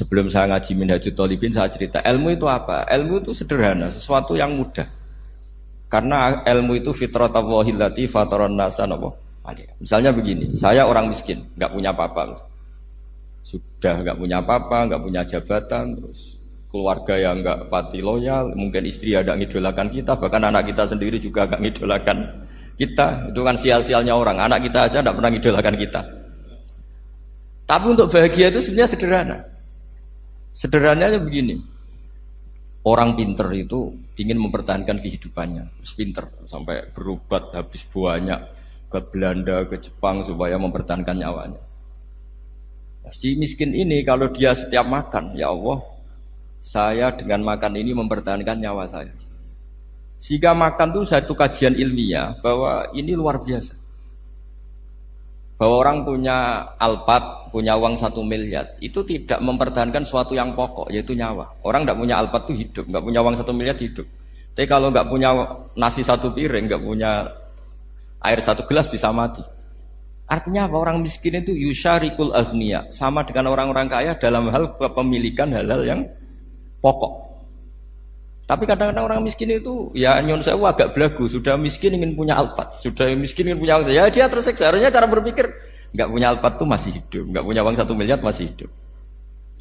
Sebelum saya ngaji Minhajul Talibin saya cerita ilmu itu apa? Ilmu itu sederhana, sesuatu yang mudah. Karena ilmu itu fitratallahi lati fataron nasa Misalnya begini, saya orang miskin, nggak punya apa-apa. Sudah nggak punya apa-apa, nggak punya jabatan, terus keluarga yang nggak pati loyal, mungkin istri ada ngidolakan kita, bahkan anak kita sendiri juga nggak ngidolakan kita. Itu kan sial-sialnya orang, anak kita aja nggak pernah ngidolakan kita. Tapi untuk bahagia itu sebenarnya sederhana. Sederhananya begini, orang pinter itu ingin mempertahankan kehidupannya, terus pinter sampai berobat habis banyak ke Belanda, ke Jepang supaya mempertahankan nyawanya. Si miskin ini kalau dia setiap makan, ya Allah, saya dengan makan ini mempertahankan nyawa saya. Sehingga makan itu satu kajian ilmiah bahwa ini luar biasa. Bahwa orang punya alpat, punya uang satu miliar, itu tidak mempertahankan sesuatu yang pokok, yaitu nyawa. Orang tidak punya alpat itu hidup, nggak punya uang satu miliar hidup. Tapi kalau nggak punya nasi satu piring, nggak punya air satu gelas bisa mati. Artinya apa? Orang miskin itu yusyarikul agniya, sama dengan orang-orang kaya dalam hal kepemilikan halal yang pokok. Tapi kadang-kadang orang miskin itu ya nyon saya agak belagu, sudah miskin ingin punya alpat, sudah miskin ingin punya alpat. Ya dia terseksa. Harusnya cara berpikir nggak punya alpat tuh masih hidup, nggak punya uang satu miliar masih hidup.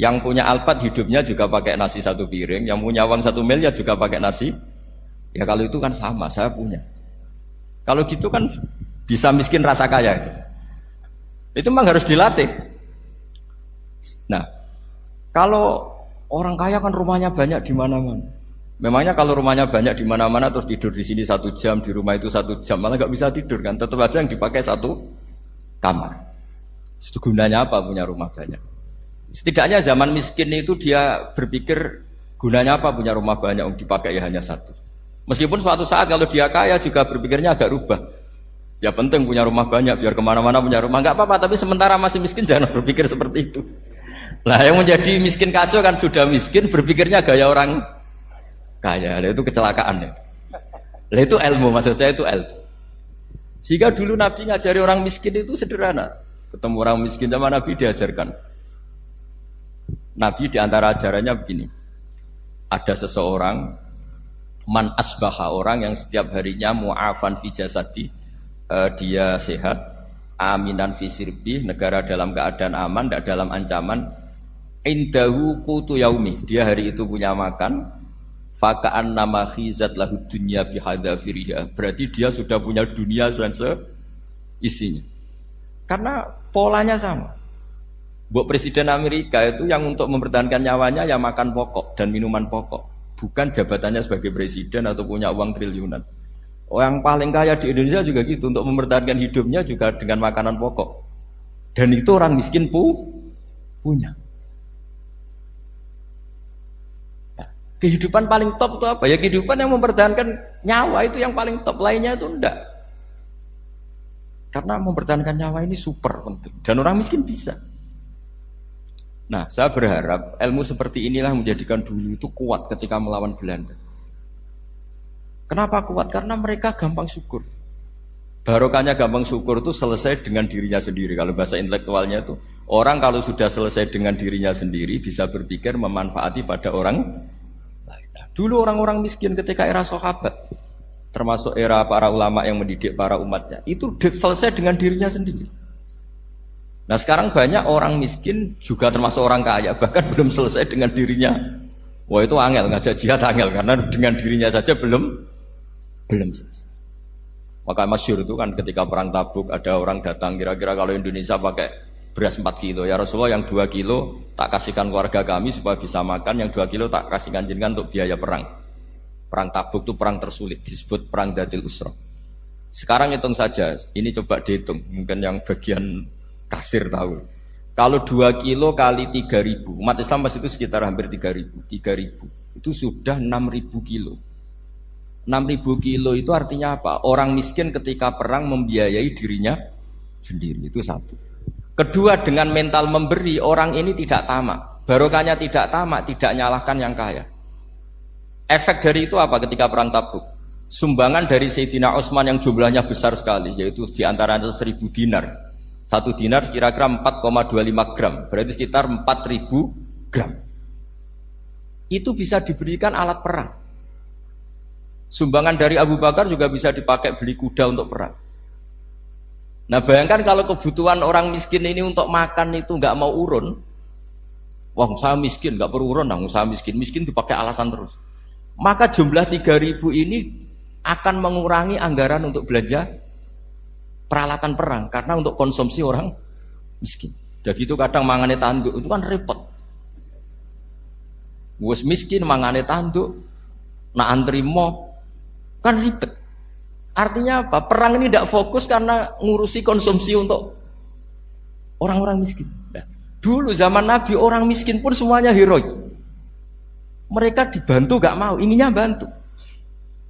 Yang punya alpat hidupnya juga pakai nasi satu piring, yang punya uang satu miliar juga pakai nasi. Ya kalau itu kan sama, saya punya. Kalau gitu kan bisa miskin rasa kaya. Itu memang harus dilatih. Nah, kalau orang kaya kan rumahnya banyak di mana-mana. Memangnya kalau rumahnya banyak di mana-mana terus tidur di sini satu jam, di rumah itu satu jam, malah nggak bisa tidur kan? Tetap aja yang dipakai satu kamar. Itu gunanya apa punya rumah banyak? Setidaknya zaman miskin itu dia berpikir gunanya apa punya rumah banyak untuk dipakai ya hanya satu. Meskipun suatu saat kalau dia kaya juga berpikirnya agak rubah. Ya penting punya rumah banyak biar ke mana-mana punya rumah nggak apa-apa. Tapi sementara masih miskin jangan berpikir seperti itu. Nah yang menjadi miskin kacau kan sudah miskin berpikirnya gaya orang kaya. Itu kecelakaan ya. Lah itu ilmu maksud saya itu ilmu. Sehingga dulu Nabi ngajari orang miskin itu sederhana. Ketemu orang miskin sama Nabi diajarkan. Nabi di antara ajarannya begini. Ada seseorang man asbaha orang yang setiap harinya mu'afan fi jasadi uh, dia sehat aminan fi sirbi negara dalam keadaan aman tidak dalam ancaman indahu kutu yaumi dia hari itu punya makan Fakaan nama khizat lahu dunia bihadafiriha. Berarti dia sudah punya dunia dan isinya. Karena polanya sama. Buat Presiden Amerika itu yang untuk mempertahankan nyawanya ya makan pokok dan minuman pokok. Bukan jabatannya sebagai presiden atau punya uang triliunan. Orang paling kaya di Indonesia juga gitu. Untuk mempertahankan hidupnya juga dengan makanan pokok. Dan itu orang miskin pu punya. Kehidupan paling top itu apa? Ya kehidupan yang mempertahankan nyawa itu yang paling top, lainnya itu enggak. Karena mempertahankan nyawa ini super penting dan orang miskin bisa. Nah, saya berharap ilmu seperti inilah menjadikan dulu itu kuat ketika melawan Belanda. Kenapa kuat? Karena mereka gampang syukur. Barokahnya gampang syukur itu selesai dengan dirinya sendiri. Kalau bahasa intelektualnya itu orang kalau sudah selesai dengan dirinya sendiri bisa berpikir memanfaati pada orang Dulu orang-orang miskin ketika era sahabat, termasuk era para ulama yang mendidik para umatnya, itu selesai dengan dirinya sendiri. Nah sekarang banyak orang miskin juga termasuk orang kaya, bahkan belum selesai dengan dirinya. Wah itu angel, ngajak jihad angel, karena dengan dirinya saja belum belum selesai. Maka masyur itu kan ketika perang tabuk ada orang datang kira-kira kalau Indonesia pakai beras 4 kilo. Ya Rasulullah yang 2 kilo tak kasihkan keluarga kami supaya bisa makan yang 2 kilo tak kasihkan jenengan untuk biaya perang. Perang tabuk itu perang tersulit disebut perang dadil usro sekarang hitung saja ini coba dihitung mungkin yang bagian kasir tahu. Kalau 2 kilo kali 3 ribu umat Islam pas itu sekitar hampir 3 ribu 3 ribu. Itu sudah 6 ribu kilo. 6 ribu kilo itu artinya apa? Orang miskin ketika perang membiayai dirinya sendiri itu satu Kedua dengan mental memberi orang ini tidak tamak. Barokahnya tidak tamak, tidak nyalahkan yang kaya. Efek dari itu apa ketika perang tabuk? Sumbangan dari Sayyidina Utsman yang jumlahnya besar sekali, yaitu di antaranya seribu dinar. Satu dinar kira-kira 4,25 gram, berarti sekitar 4000 gram. Itu bisa diberikan alat perang. Sumbangan dari Abu Bakar juga bisa dipakai beli kuda untuk perang. Nah bayangkan kalau kebutuhan orang miskin ini untuk makan itu nggak mau urun, wah saya miskin nggak perlu urun, nah saya miskin, miskin dipakai alasan terus. Maka jumlah 3000 ini akan mengurangi anggaran untuk belanja peralatan perang karena untuk konsumsi orang miskin. Jadi itu kadang mangane tanduk itu kan repot. Wes miskin mangane tanduk, nak antri mo kan ribet. Artinya apa? Perang ini tidak fokus karena ngurusi konsumsi untuk orang-orang miskin. Nah, dulu zaman Nabi orang miskin pun semuanya heroik. Mereka dibantu gak mau, inginnya bantu.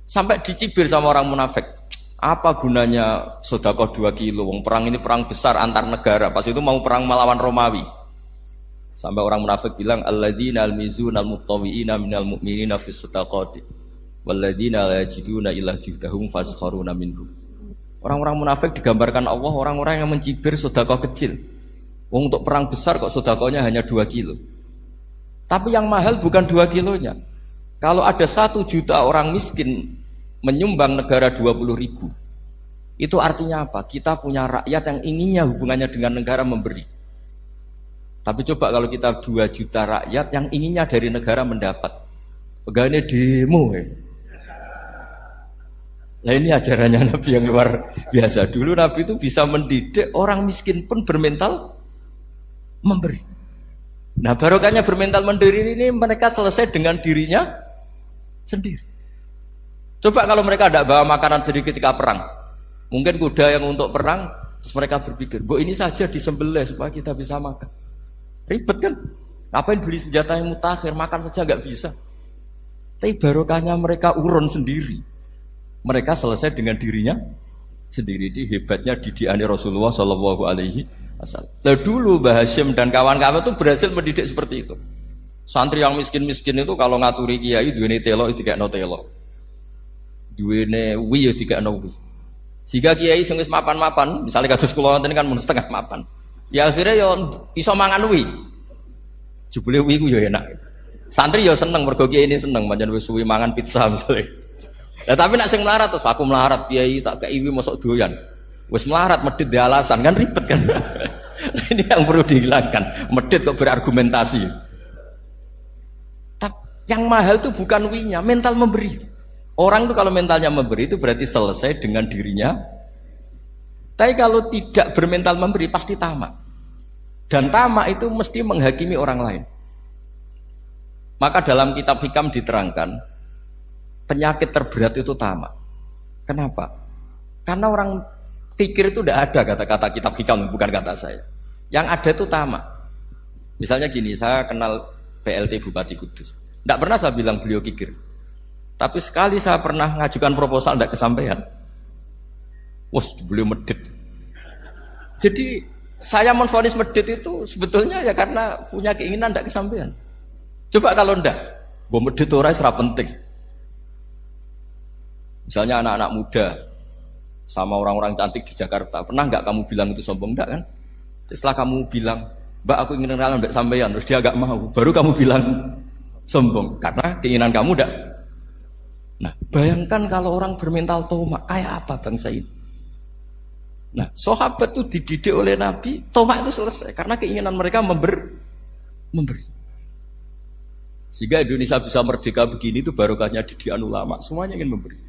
Sampai dicibir sama orang munafik. Apa gunanya sodako dua kilo? Wong perang ini perang besar antar negara. Pas itu mau perang melawan Romawi. Sampai orang munafik bilang alladzina almizun almuttawiina minal mu'minina fis sadaqati walladzina la yajiduna illa juhdahum faskharuna minhum. Orang-orang munafik digambarkan Allah orang-orang yang mencibir sodako kecil. Wong untuk perang besar kok sodakonya hanya dua kilo. Tapi yang mahal bukan dua kilonya. Kalau ada satu juta orang miskin menyumbang negara 20 ribu. Itu artinya apa? Kita punya rakyat yang inginnya hubungannya dengan negara memberi. Tapi coba kalau kita 2 juta rakyat yang inginnya dari negara mendapat. Pegawainya demo ya. Nah ini ajarannya Nabi yang luar biasa. Dulu Nabi itu bisa mendidik orang miskin pun bermental memberi. Nah barokahnya bermental mandiri ini mereka selesai dengan dirinya sendiri. Coba kalau mereka tidak bawa makanan sedikit ketika perang, mungkin kuda yang untuk perang, terus mereka berpikir, bu ini saja disembelih supaya kita bisa makan. Ribet kan? Ngapain beli senjata yang mutakhir, makan saja nggak bisa. Tapi barokahnya mereka urun sendiri. Mereka selesai dengan dirinya sendiri. Ini hebatnya didiani Rasulullah Shallallahu Alaihi Wasallam. Nah, dulu Mbah Hashim dan kawan-kawan itu berhasil mendidik seperti itu. Santri yang miskin-miskin itu kalau ngaturi kiai duweni telo itu kayak no telo duwene wi ya dikakno wi. Jika kiai wis mapan-mapan, misalnya kados kula wonten kan mun setengah mapan. Ya akhirnya ya iso mangan wi. Jebule wi ku ya enak. Santri ya seneng mergo ini seneng pancen wis suwi mangan pizza misalnya. Nah, tapi nak sing melarat terus aku melarat kiai tak kei mosok doyan. Wis melarat medit di alasan kan ribet kan. ini yang perlu dihilangkan. Medit kok berargumentasi. Tapi yang mahal itu bukan winya, mental memberi. Orang itu kalau mentalnya memberi itu berarti selesai dengan dirinya. Tapi kalau tidak bermental memberi pasti tamak. Dan tamak itu mesti menghakimi orang lain. Maka dalam kitab hikam diterangkan penyakit terberat itu tamak. Kenapa? Karena orang pikir itu tidak ada kata-kata kitab hikam bukan kata saya. Yang ada itu tamak. Misalnya gini, saya kenal PLT Bupati Kudus. Tidak pernah saya bilang beliau kikir. Tapi sekali saya pernah ngajukan proposal tidak kesampaian. Wah, beliau medit. Jadi saya menfonis medit itu sebetulnya ya karena punya keinginan tidak kesampaian. Coba kalau ndak, gue medit orang serap penting. Misalnya anak-anak muda sama orang-orang cantik di Jakarta, pernah nggak kamu bilang itu sombong enggak kan? Setelah kamu bilang, Mbak aku ingin kenalan mbak sampean, terus dia agak mau, baru kamu bilang sombong karena keinginan kamu enggak Nah, bayangkan kalau orang bermental tomak, kayak apa bangsa ini? Nah, sahabat itu dididik oleh Nabi, tomak itu selesai karena keinginan mereka member, memberi. Sehingga Indonesia bisa merdeka begini itu barokahnya didikan ulama, semuanya ingin memberi.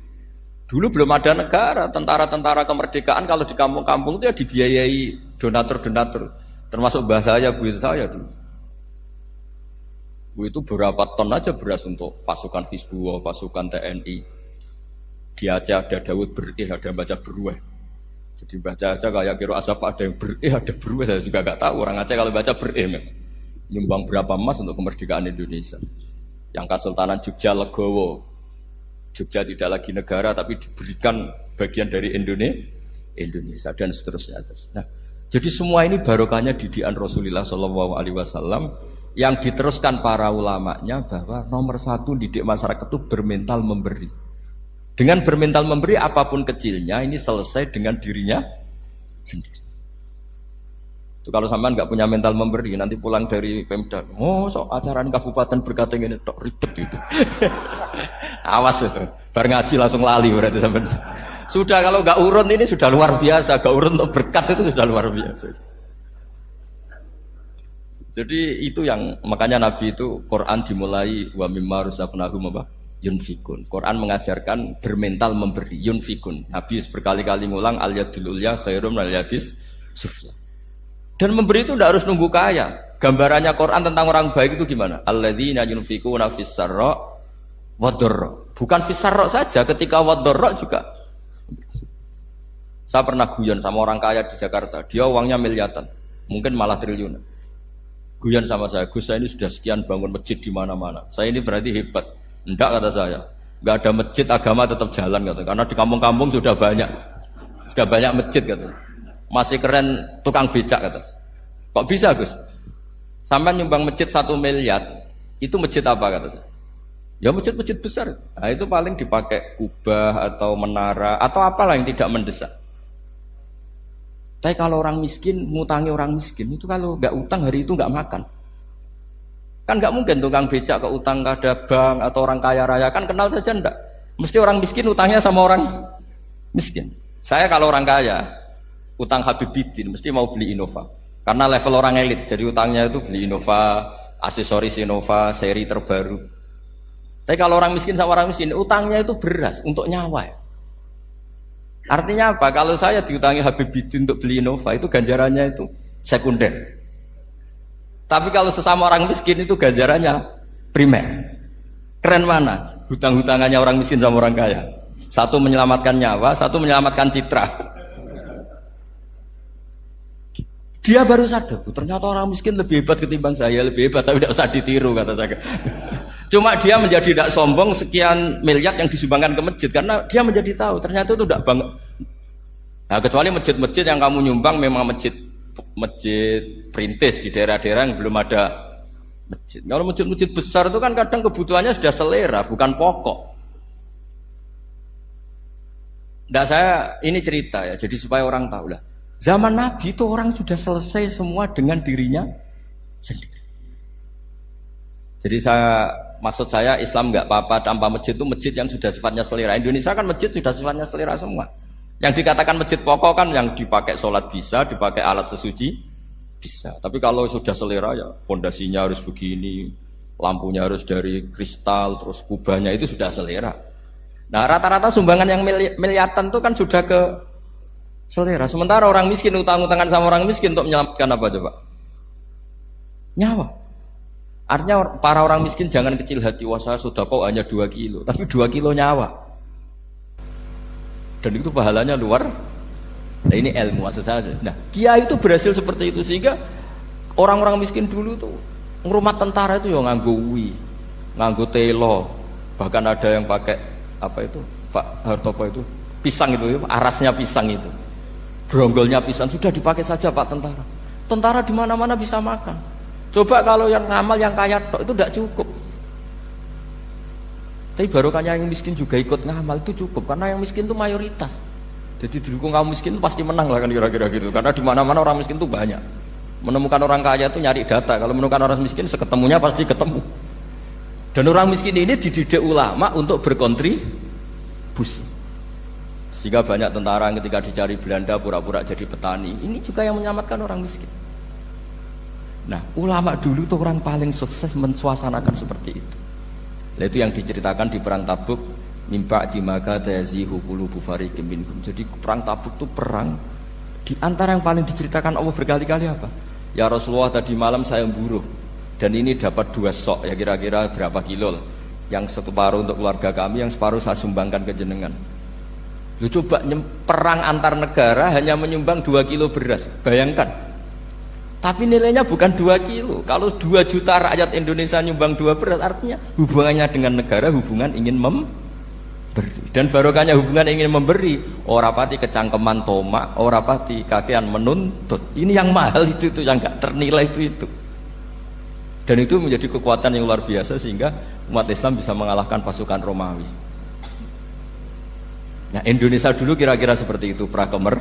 Dulu belum ada negara, tentara-tentara kemerdekaan kalau di kampung-kampung itu ya dibiayai donatur-donatur. Termasuk bahasa saya, bu saya dulu itu berapa ton aja beras untuk pasukan Hizbullah, pasukan TNI. Di Aceh ada Dawud berih, ada baca berueh. Jadi baca aja kayak kira asap ada yang berih, ada berueh. Saya juga gak tahu orang Aceh kalau baca berih. Nyumbang berapa emas untuk kemerdekaan Indonesia. Yang Kesultanan Jogja Legowo. Jogja tidak lagi negara tapi diberikan bagian dari Indonesia, Indonesia dan seterusnya. Nah, jadi semua ini barokahnya didikan Rasulullah Shallallahu Alaihi Wasallam yang diteruskan para ulamanya bahwa nomor satu didik masyarakat itu bermental memberi. Dengan bermental memberi apa pun kecilnya ini selesai dengan dirinya sendiri. Itu kalau sampean nggak punya mental memberi, nanti pulang dari Pemda, oh sok acara kabupaten berkata ini tok ribet itu. Awas itu, bar ngaji langsung lali berarti sampean. Sudah kalau nggak urun ini sudah luar biasa, gak urun untuk berkat itu sudah luar biasa. Jadi itu yang makanya Nabi itu Quran dimulai wa mimma rusabnahum apa? Yunfikun. Quran mengajarkan bermental memberi yunfikun. Nabi berkali-kali ngulang al yadul ulya khairum al yadis sufla. Dan memberi itu tidak harus nunggu kaya. Gambarannya Quran tentang orang baik itu gimana? Alladzina yunfikuna fis sarra Bukan fis saja, ketika wadorro juga saya pernah guyon sama orang kaya di Jakarta, dia uangnya miliaran, mungkin malah triliunan. Guyon sama saya, Gus saya ini sudah sekian bangun masjid di mana-mana. Saya ini berarti hebat. Enggak kata saya. Enggak ada masjid agama tetap jalan kata. Karena di kampung-kampung sudah banyak. Sudah banyak masjid kata. Masih keren tukang becak kata. Kok bisa Gus? Sampai nyumbang masjid satu miliar, itu masjid apa kata saya? Ya masjid-masjid besar. Nah, itu paling dipakai kubah atau menara atau apalah yang tidak mendesak. Tapi kalau orang miskin, ngutangi orang miskin itu kalau nggak utang hari itu nggak makan. Kan nggak mungkin tukang becak ke utang ada bank atau orang kaya raya kan kenal saja ndak. Mesti orang miskin utangnya sama orang miskin. Saya kalau orang kaya utang Habibidin mesti mau beli Innova. Karena level orang elit, jadi utangnya itu beli Innova, aksesoris Innova, seri terbaru. Tapi kalau orang miskin sama orang miskin, utangnya itu beras untuk nyawa. Ya. Artinya apa? Kalau saya diutangi Habib Bidin untuk beli Innova itu ganjarannya itu sekunder. Tapi kalau sesama orang miskin itu ganjarannya primer. Keren mana? Hutang-hutangannya orang miskin sama orang kaya. Satu menyelamatkan nyawa, satu menyelamatkan citra. Dia baru sadar, ternyata orang miskin lebih hebat ketimbang saya, lebih hebat, tapi tidak usah ditiru kata saya. Cuma dia menjadi tidak sombong sekian miliar yang disumbangkan ke masjid karena dia menjadi tahu ternyata itu tidak banget. Nah, kecuali masjid-masjid yang kamu nyumbang memang masjid masjid perintis di daerah-daerah yang belum ada masjid. Kalau masjid-masjid besar itu kan kadang kebutuhannya sudah selera, bukan pokok. Nah saya ini cerita ya, jadi supaya orang tahu lah. Zaman Nabi itu orang sudah selesai semua dengan dirinya sendiri. Jadi saya maksud saya Islam nggak apa-apa tanpa masjid itu masjid yang sudah sifatnya selera. Indonesia kan masjid sudah sifatnya selera semua. Yang dikatakan masjid pokok kan yang dipakai sholat bisa, dipakai alat sesuci bisa. Tapi kalau sudah selera ya pondasinya harus begini, lampunya harus dari kristal, terus kubahnya itu sudah selera. Nah rata-rata sumbangan yang miliatan itu kan sudah ke selera. Sementara orang miskin utang-utangan sama orang miskin untuk menyelamatkan apa coba? Nyawa. Artinya para orang miskin jangan kecil hati wasa sudah kok hanya dua kilo, tapi dua kilo nyawa. Dan itu pahalanya luar. Nah ini ilmu asal saja. Nah kia itu berhasil seperti itu sehingga orang-orang miskin dulu tuh ngurumah tentara itu ya nganggo wi, nganggo telo, bahkan ada yang pakai apa itu Pak Hartopo itu pisang itu arasnya pisang itu, gronggolnya pisang sudah dipakai saja Pak tentara. Tentara di mana-mana bisa makan. Coba kalau yang ngamal yang kaya tok itu tidak cukup. Tapi barokahnya yang miskin juga ikut ngamal itu cukup karena yang miskin itu mayoritas. Jadi didukung kaum miskin itu pasti menang lah kan kira-kira gitu. Karena di mana-mana orang miskin itu banyak. Menemukan orang kaya itu nyari data. Kalau menemukan orang miskin seketemunya pasti ketemu. Dan orang miskin ini dididik ulama untuk berkontribusi. Sehingga banyak tentara ketika dicari Belanda pura-pura jadi petani. Ini juga yang menyelamatkan orang miskin. Nah, ulama dulu tuh orang paling sukses mensuasanakan seperti itu. Itu yang diceritakan di perang Tabuk, mimpa di maka tayazihu. Jadi perang Tabuk itu perang di antara yang paling diceritakan Allah berkali-kali apa? Ya Rasulullah tadi malam saya buruh dan ini dapat dua sok ya kira-kira berapa kilo lah. Yang separuh untuk keluarga kami, yang separuh saya sumbangkan ke jenengan. Lu coba perang antar negara hanya menyumbang dua kilo beras. Bayangkan, tapi nilainya bukan 2 kilo. Kalau 2 juta rakyat Indonesia nyumbang 2 beras, artinya hubungannya dengan negara hubungan ingin memberi. Dan barokahnya hubungan ingin memberi, orang pati kecangkeman toma, orang pati kakean menuntut. Ini yang mahal itu itu yang gak ternilai itu itu. Dan itu menjadi kekuatan yang luar biasa sehingga umat Islam bisa mengalahkan pasukan Romawi. Nah Indonesia dulu kira-kira seperti itu prakemer